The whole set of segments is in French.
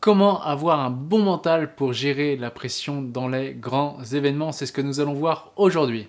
Comment avoir un bon mental pour gérer la pression dans les grands événements? C'est ce que nous allons voir aujourd'hui.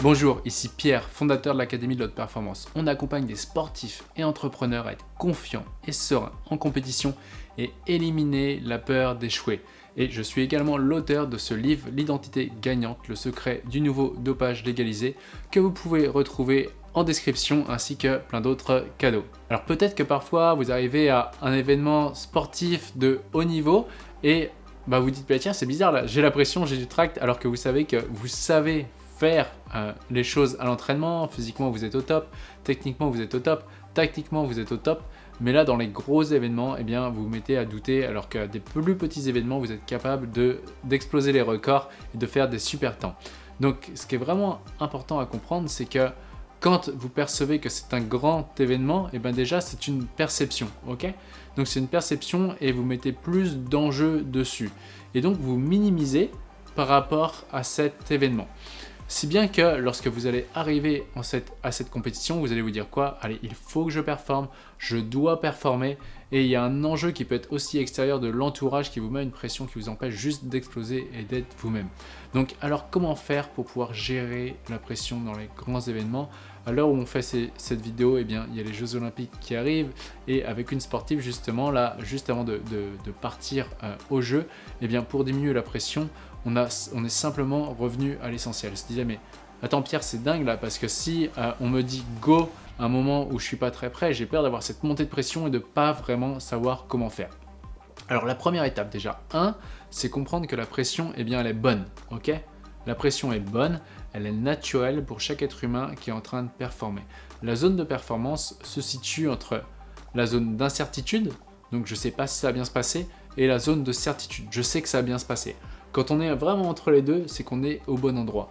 Bonjour, ici Pierre, fondateur de l'Académie de l'Haute Performance. On accompagne des sportifs et entrepreneurs à être confiants et sereins en compétition et éliminer la peur d'échouer. Et je suis également l'auteur de ce livre, L'identité gagnante, le secret du nouveau dopage légalisé, que vous pouvez retrouver description ainsi que plein d'autres cadeaux. Alors peut-être que parfois vous arrivez à un événement sportif de haut niveau et bah vous dites bah tiens c'est bizarre là, j'ai la pression, j'ai du tract alors que vous savez que vous savez faire euh, les choses à l'entraînement, physiquement vous êtes au top, techniquement vous êtes au top, tactiquement vous êtes au top, mais là dans les gros événements, eh bien vous vous mettez à douter alors qu'à des plus petits événements vous êtes capable d'exploser les records et de faire des super temps. Donc ce qui est vraiment important à comprendre c'est que quand vous percevez que c'est un grand événement, et eh bien déjà c'est une perception, ok? Donc c'est une perception et vous mettez plus d'enjeux dessus. Et donc vous minimisez par rapport à cet événement. Si bien que lorsque vous allez arriver à cette compétition, vous allez vous dire quoi? Allez, il faut que je performe, je dois performer. Et il y a un enjeu qui peut être aussi extérieur de l'entourage qui vous met une pression qui vous empêche juste d'exploser et d'être vous-même. Donc alors comment faire pour pouvoir gérer la pression dans les grands événements? À l'heure où on fait cette vidéo, eh bien, il y a les Jeux Olympiques qui arrivent et avec une sportive justement, là, juste avant de, partir euh, au jeu, eh pour diminuer la pression, on, a, on est simplement revenu à l'essentiel. Se disait mais attends Pierre c'est dingue là parce que si euh, on me dit go à un moment où je suis pas très prêt, j'ai peur d'avoir cette montée de pression et de pas vraiment savoir comment faire. Alors la première étape déjà, 1, c'est comprendre que la pression, eh bien elle est bonne, ok? La pression est bonne, elle est naturelle pour chaque être humain qui est en train de performer. La zone de performance se situe entre la zone d'incertitude, donc je sais pas si ça va bien se passer, et la zone de certitude, je sais que ça va bien se passer. Quand on est vraiment entre les deux, c'est qu'on est au bon endroit.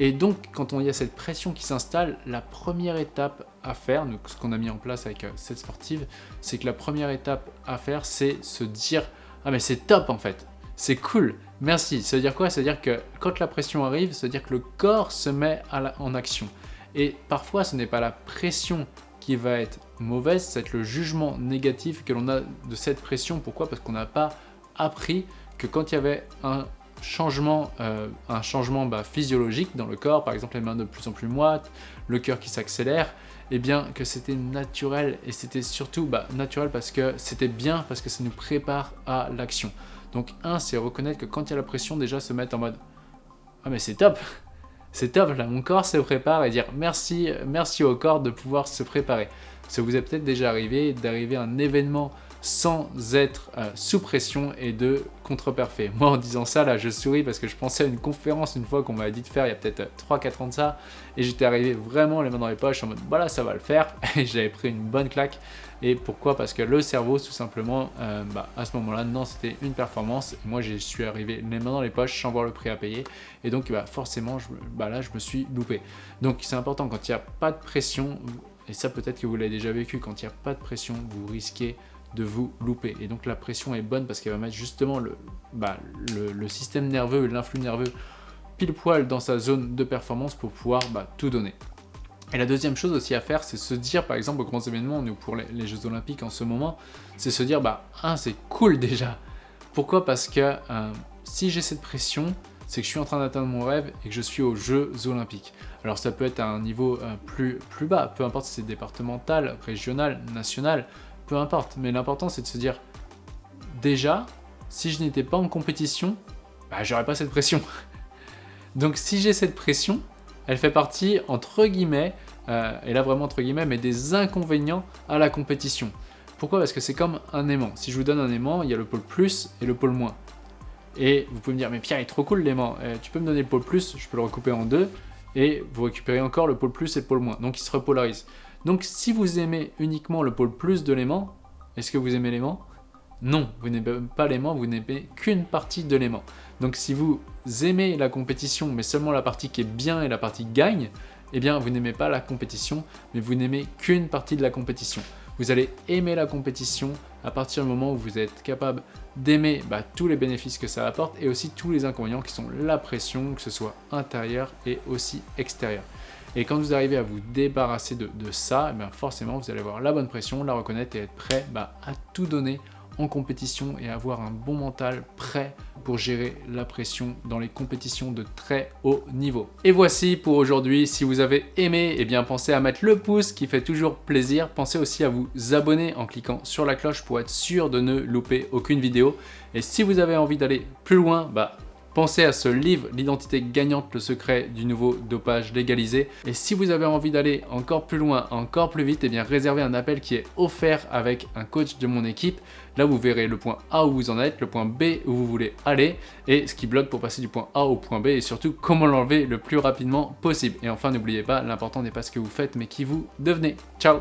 Et donc, quand on y a cette pression qui s'installe, la première étape à faire, donc ce qu'on a mis en place avec euh, cette sportive, c'est que la première étape à faire, c'est se dire « Ah mais c'est top en fait, c'est cool, merci ». Ça veut dire quoi? Ça veut dire que quand la pression arrive, ça veut dire que le corps se met en action. Et parfois, ce n'est pas la pression qui va être mauvaise, c'est le jugement négatif que l'on a de cette pression. Pourquoi? Parce qu'on n'a pas appris que quand il y avait un changement, euh, un changement bah, physiologique dans le corps, par exemple les mains de plus en plus moites, le cœur qui s'accélère, et eh bien que c'était naturel et c'était surtout bah, naturel parce que c'était bien parce que ça nous prépare à l'action. Donc un, c'est reconnaître que quand il y a la pression, déjà se mettre en mode « Ah mais c'est top C'est top, là mon corps se prépare » et dire merci, merci au corps de pouvoir se préparer. Ça vous est peut-être déjà arrivé d'arriver à un événement sans être euh, sous pression et de contre-parfait. Moi en disant ça là je souris parce que je pensais à une conférence une fois qu'on m'avait dit de faire il y a peut-être 3-4 ans de ça. Et j'étais arrivé vraiment les mains dans les poches en mode voilà ça va le faire. Et j'avais pris une bonne claque. Et pourquoi? Parce que le cerveau tout simplement euh, bah, à ce moment là non c'était une performance. Et moi je suis arrivé les mains dans les poches sans voir le prix à payer. Et donc bah, forcément bah, là je me suis loupé. Donc c'est important quand il n'y a pas de pression et ça peut-être que vous l'avez déjà vécu quand il n'y a pas de pression vous risquez de vous louper. Et donc la pression est bonne parce qu'elle va mettre justement le, bah, système nerveux l'influx nerveux pile poil dans sa zone de performance pour pouvoir bah, tout donner. Et la deuxième chose aussi à faire, c'est se dire, par exemple, aux grands événements, nous pour les, Jeux Olympiques en ce moment, c'est se dire, bah, un, c'est cool déjà. Pourquoi? Parce que euh, si j'ai cette pression, c'est que je suis en train d'atteindre mon rêve et que je suis aux Jeux Olympiques. Alors ça peut être à un niveau euh, plus, plus bas, peu importe si c'est départemental, régional, national, peu importe. Mais l'important, c'est de se dire, déjà, si je n'étais pas en compétition, bah, j'aurais pas cette pression. Donc si j'ai cette pression, elle fait partie, entre guillemets, euh, et là vraiment entre guillemets, mais des inconvénients à la compétition. Pourquoi? Parce que c'est comme un aimant. Si je vous donne un aimant, il y a le pôle plus et le pôle moins. Et vous pouvez me dire, mais Pierre, il est trop cool l'aimant. Euh, tu peux me donner le pôle plus, je peux le recouper en deux, et vous récupérez encore le pôle plus et le pôle moins. Donc il se repolarise. Donc si vous aimez uniquement le pôle plus de l'aimant, est-ce que vous aimez l'aimant? Non, vous n'aimez pas l'aimant, vous n'aimez qu'une partie de l'aimant. Donc si vous aimez la compétition, mais seulement la partie qui est bien et la partie gagne, eh bien vous n'aimez pas la compétition, mais vous n'aimez qu'une partie de la compétition. Vous allez aimer la compétition à partir du moment où vous êtes capable d'aimer bah, tous les bénéfices que ça apporte et aussi tous les inconvénients qui sont la pression, que ce soit intérieure et aussi extérieure. Et quand vous arrivez à vous débarrasser de, ça, eh forcément, vous allez avoir la bonne pression, la reconnaître et être prêt bah, à tout donner en compétition et avoir un bon mental prêt pour gérer la pression dans les compétitions de très haut niveau. Et voici pour aujourd'hui. Si vous avez aimé, eh pensez à mettre le pouce qui fait toujours plaisir. Pensez aussi à vous abonner en cliquant sur la cloche pour être sûr de ne louper aucune vidéo. Et si vous avez envie d'aller plus loin, bah Pensez à ce livre, L'identité gagnante, le secret du nouveau dopage légalisé. Et si vous avez envie d'aller encore plus loin, encore plus vite, et eh bien réservez un appel qui est offert avec un coach de mon équipe. Là, vous verrez le point A où vous en êtes, le point B où vous voulez aller, et ce qui bloque pour passer du point A au point B, et surtout comment l'enlever le plus rapidement possible. Et enfin, n'oubliez pas, l'important n'est pas ce que vous faites, mais qui vous devenez. Ciao